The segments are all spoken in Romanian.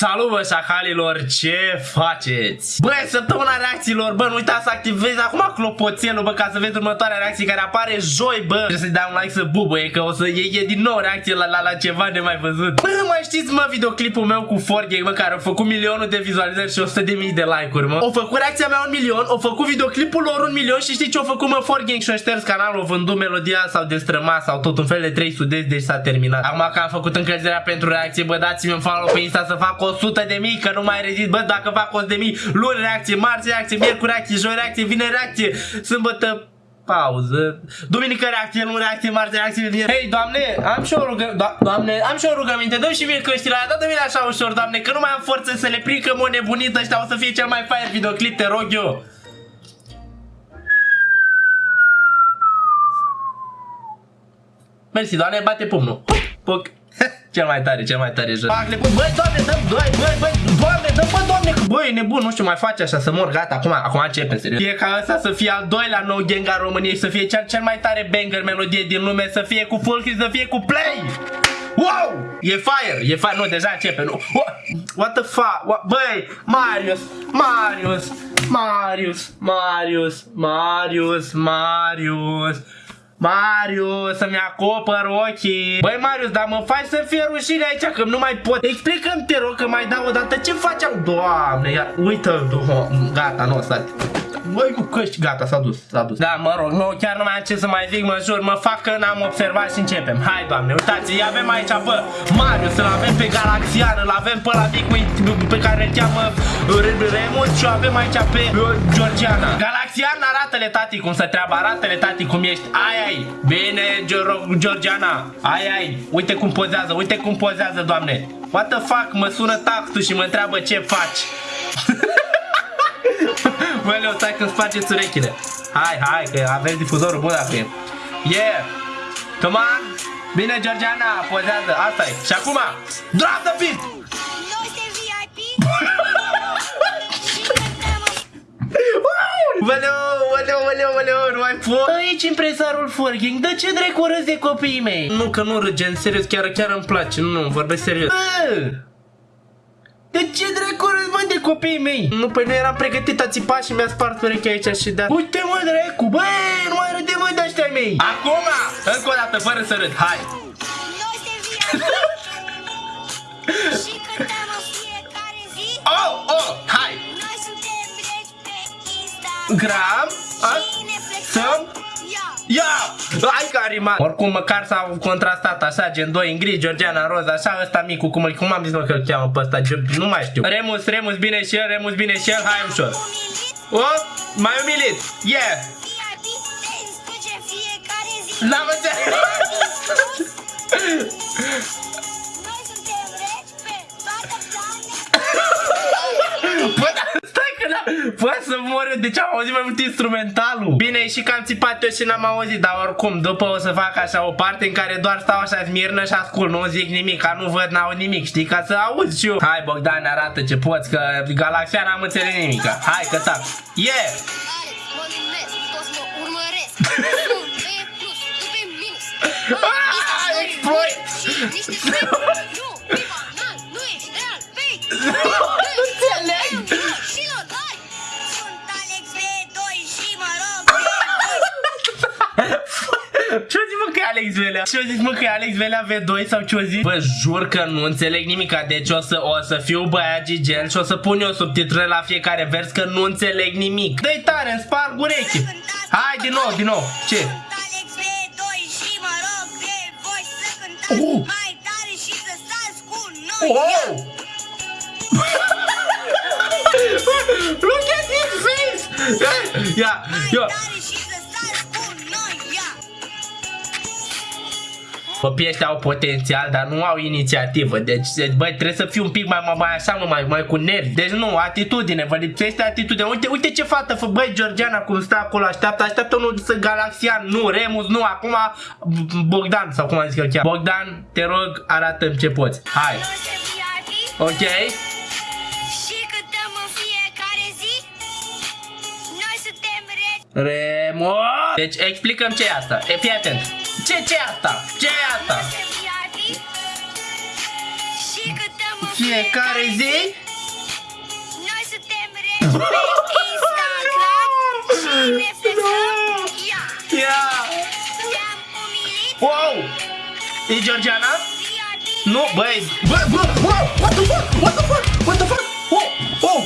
さ Salut bă șacalilor, ce faceți? Bă, săptămâna reacțiilor, bă, nu uitați să activezi acum clopoțelul, bă, ca să vezi următoarea reacție care apare joi, bă. Trebuie să-i dai un like să bubăie, că o să e, e din nou reacție la, la, la ceva nemai văzut. Bă, mai știți, mă, videoclipul meu cu Forgay, mă, care a făcut milionul de vizualizări și 100 de mii de like-uri, mă? O făcut reacția mea un milion, o făcut videoclipul lor un milion și știi ce o făcut, mă, Forgay și-o șters canalul, o vândut melodia sau destrămat sau tot un fel de 3 sudezi, deci s-a terminat. Acum că am făcut încălzirea pentru reacție, bă, dați-mi un follow pe Insta să fac 100 de mii, că nu mai rezist, bă, dacă fac 100 de mii, luni reacție, marți reacție, miercuri reacție, joi reacție, vineri reacție, sâmbătă pauză, duminică reacție, luni reacție, marți reacție, vineri. Hei, doamne, am și o rugă, do doamne, am și o rugăminte, dă și mie căștile aia, dă-mi așa ușor, doamne, că nu mai am forță să le prind, că mă nebunit ăștia, o să fie cel mai fain videoclip, te rog eu. Mersi, doamne, bate pumnul. Puc. Cel mai tare, cel mai tare joc. Băi, doamne, dă băi, băi, băi, doamne, dă bă, doamne, băi, e nebun, nu știu, mai face așa să mor, gata, acum, acum începe, serios. Fie ca ăsta să fie al doilea nou gang al României, să fie cel, cel mai tare banger melodie din lume, să fie cu full să fie cu play. Wow! E fire, e fire, nu, deja începe, nu. What the fuck? What? Băi, Marius, Marius, Marius, Marius, Marius, Marius. Marius, să-mi acopăr ochii. Băi Marius, dar mă faci să fie rușine aici Că nu mai pot. Explică-mi te rog că mai dau o dată. Ce faceam? Doamne, ia, uită Gata, nu, stai Băi cu căști, gata, s-a dus, s-a dus. Da, mă rog, nu, chiar nu mai am ce să mai zic, mă jur Mă fac că n-am observat și începem. Hai, doamne, uitați, îi avem aici, bă Marius, îl avem pe Galaxian Îl avem pe la mic pe care îl cheamă Remus Și o avem aici pe Georgiana. Galaxian, arată-le tati cum să treaba Arată-le tati cum ești. Ai, ai, bine, Georgiana. Ai, ai, uite cum pozează, uite cum pozează, doamne. What the fuck, mă sună tactul și mă întreabă ce faci Bă, Leo, stai că spargeți urechile. Hai, hai, că aveți difuzorul bun dacă e. Yeah! Come on! Bine, Georgiana, pozează, asta e. Și acum, drop the beat! Valeu, valeu, valeu, valeu, nu mai pot Aici impresarul Forking, de ce dracu râzi de copiii mei? Nu, că nu râgem, serios, chiar, chiar îmi place, nu, vorbesc serios Bă! De ce dracu mă de copiii mei? Nu, păi nu eram pregătit a țipa și mi-a spart urechea aici și da Uite mă dracu, băi, nu mai râde mă de ăștia mei. Acum, încă o dată, fără să râd, hai. Oh, oh, hai. Gram, să Ia! Hai că a rimat! Oricum măcar s-au contrastat așa, gen 2 în gri, Georgiana în roz, așa, ăsta micu, cum, cum am zis mă că îl cheamă pe ăsta, nu mai știu. Remus, Remus bine și el, Remus bine și el, hai ușor. O, mai umilit, yeah! N-am înțeles! Poate să mor eu, deci am auzit mai mult instrumentalul? Bine, și că am țipat eu și n-am auzit Dar oricum, după o să fac așa o parte în care doar stau așa smirnă și ascult Nu zic nimic, ca nu văd, n-au nimic, știi, ca să auzi și eu. Hai Bogdan, arată ce poți, că Galaxia n-am înțeles nimic. Hai că tac, yeah! Exploit! Alex Velea? Ce-o zis mă că e Alex Velea V2 sau ce-o zis? Bă, jur că nu înțeleg nimica Deci o să, o să fiu băiat gigel și o să pun eu subtitrări la fiecare vers Că nu înțeleg nimic Dă-i tare, îmi sparg urechi Hai din nou, din nou, ce? Oh! Oh! Look at his face! Yeah, yeah. Copii ăștia au potențial, dar nu au inițiativă. Deci, băi, trebuie să fii un pic mai, mai, mai așa, mai, mai cu nervi. Deci nu, atitudine, vă lipsește atitudine. Uite, uite ce fată, fă, băi, Georgiana, cum stă acolo, așteaptă, așteaptă unul să Galaxian, nu, Remus, nu, acum Bogdan, sau cum am zis că chiar. Bogdan, te rog, arată ce poți. Hai. Ok. Remo. Deci explicăm ce e asta. E, fii atent. Ce ce e asta? Ce e asta? fiecare zi? Noi suntem regi pe Instagram și ne flexăm, ia Ia! Te-am umilit, Wow! E Georgiana? VIP, Nu, băi Bă, bă, bă What the fuck? What the fuck? What the fuck? Oh, oh!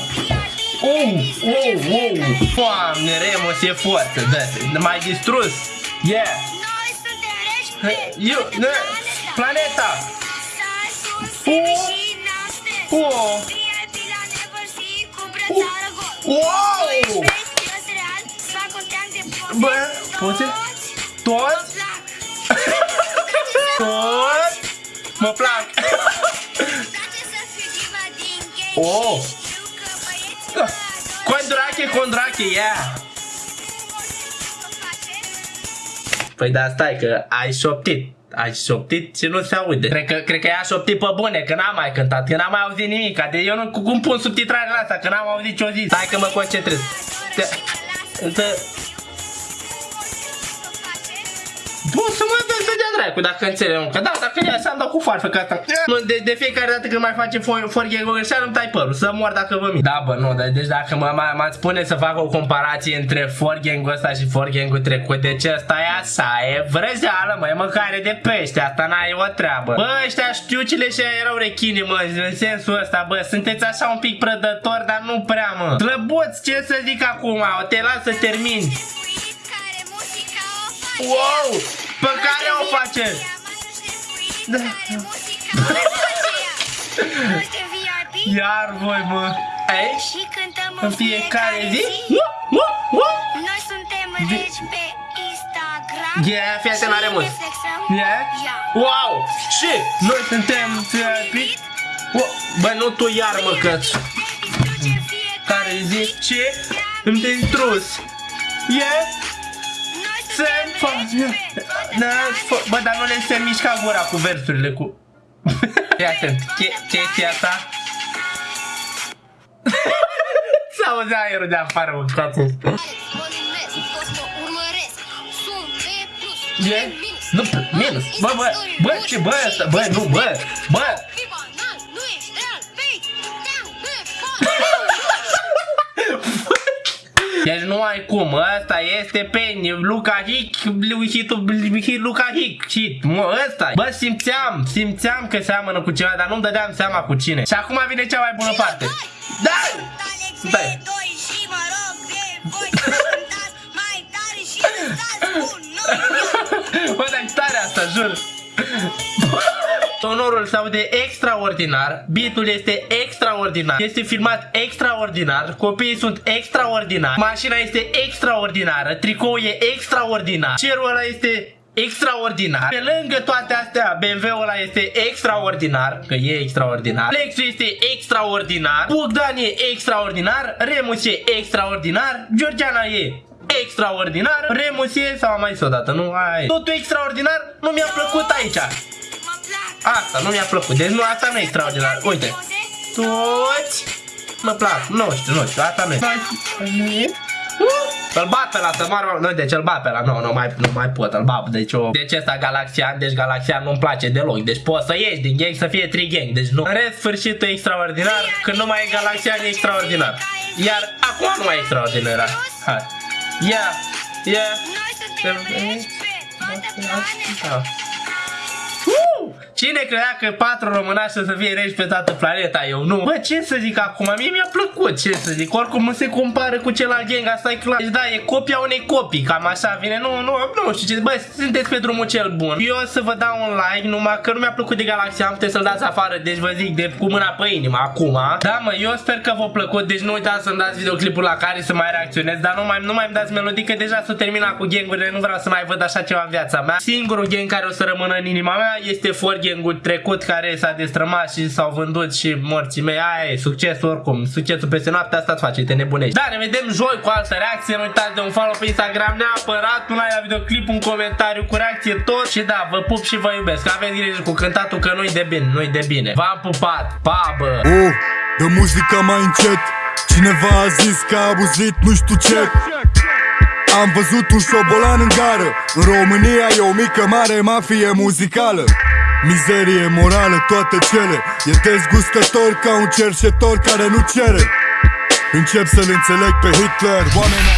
Oh, oh, oh! Doamne, Remus e foarte da, M-ai distrus. Yeah É, you, no, né? planeta. O, o, Uou! Você, todos, todos, uma placa. Oh. Yeah! Păi da, stai că ai șoptit ai șoptit și nu se aude. Cred că, cred că ea a șoptit pe bune, că n-am mai cântat, că n-am mai auzit nimic. De eu nu cum pun subtitrarea asta, că n-am auzit ce-o zis. Stai că mă concentrez. Te, te, Nu să mă dă să dea dracu dacă înțeleg, că da, dacă e așa îmi dau cu farfă că asta. Nu, de, de fiecare dată când mai face forghe cu greșeală îmi tai părul, să mor dacă vă mint. Da, bă, nu, de, deci dacă mă, mă, mă spune să fac o comparație între forghe ăsta și forghe trecut, deci ăsta e așa, e vrăjeală, mă, e mâncare de pește, asta n-ai o treabă. Bă, ăștia știucile și erau rechini, mă, în sensul ăsta, bă, sunteți așa un pic prădători, dar nu prea, mă. Slăbuți, ce să zic acum, te las să termini. Șefuit care muzica o face. Wow, pe care o face? Da. Care muzica o face ea. Noi suntem VIP Iar voi, mă. Ei? și cântăm În fiecare zi? Uh, uh, uh. Noi suntem regi pe Instagram Yeah, fii atent la și Remus. ne flexăm. Yeah? Ia. Wow! Și noi suntem VIP. Wow. Bă, nu tu iar, mă, că Ne distrugem fiecare care zice îmi te intrus. Yeah? Noi Se suntem face. regi pe toată Da, planeta. Bă, dar nu le se mișca gura cu versurile cu... Fii atent. Ce, ce este asta? S-auzea aerul de afară, mă, stați Mă numesc, toți mă urmăresc Sunt pe plus, E? pe minus Nu, minus. Bă, bă, bă, ce, bă, ăsta, bă, nu, bă, bă. Deci nu ai cum, ăsta este pe Luca Hic, hitul, hit Luca Hic, hit, mă, ăsta Bă, simțeam, simțeam că seamănă cu ceva, dar nu-mi dădeam seama cu cine. Și acum vine cea mai bună parte. Da! Alex Stai. E2 și mă rog Sonorul se aude extraordinar, beatul este extraordinar, este filmat extraordinar, copiii sunt extraordinari, mașina este extraordinară, tricoul e extraordinar, cerul ăla este extraordinar. Pe lângă toate astea, BMW-ul ăla este extraordinar, că e extraordinar. Lexus este extraordinar, Bogdan e extraordinar, Remus e extraordinar, Georgiana e extraordinar, Remus e, sau am mai zis odată, nu? Ai. Totul extraordinar, nu mi-a plăcut aici. Mă plac Asta nu mi-a plăcut, deci nu, asta nu e extraordinar. Uite, toți. Mă plac, nu știu, nu știu, asta nu e. Îl bat pe la să moară, nu, deci îl bat pe la, nu, nu mai, nu mai pot, îl bat, deci o, deci ăsta Galaxian, deci Galaxian nu-mi place deloc, deci poți să ieși din gang să fie tri gang, deci nu. În rest, sfârșitul e extraordinar, când nu mai e Galaxian e extraordinar. Iar acum nu mai e extraordinar. Hai. Ia, ia. Cine credea că patru românași să fie regi pe toată planeta? Eu nu. Bă, ce să zic acum? Mie mi-a plăcut, ce să zic. Oricum nu se compară cu celălalt gang, asta e clar. Deci da, e copia unei copii, cam așa vine. Nu, nu, nu știu ce. Bă, sunteți pe drumul cel bun. Eu o să vă dau un like, numai că nu mi-a plăcut de Galaxia, am puteți să-l dați afară. Deci vă zic, de cu mâna pe inimă, acum. Da, mă, eu sper că v-a plăcut. Deci nu uitați să-mi dați videoclipul la care să mai reacționez. Dar nu mai, nu mai îmi dați melodii, că deja s-a terminat cu gangurile. Nu vreau să mai văd așa ceva în viața mea. Singurul gang care o să rămână în inima mea este For Gang-ul trecut care s-a destrămat și s-au vândut și morții mei. Aia e succesul oricum. Succesul peste noapte asta-ți face, te nebunești. Da, ne vedem joi cu altă reacție. Nu uitați de un follow pe Instagram neapărat. Un like la videoclip, un comentariu cu reacție tot. Și da, vă pup și vă iubesc. Aveți grijă cu cântatul că nu-i de bine, nu-i de bine. V-am pupat. Pa, bă! Oh, dă muzica mai încet Cineva a zis că a abuzit nu știu ce Am văzut un șobolan în gară În România e o mică mare mafie muzicală Mizerie morală, toate cele. E dezgustător ca un cerșetor care nu cere. Încep să-l înțeleg pe Hitler. Oameni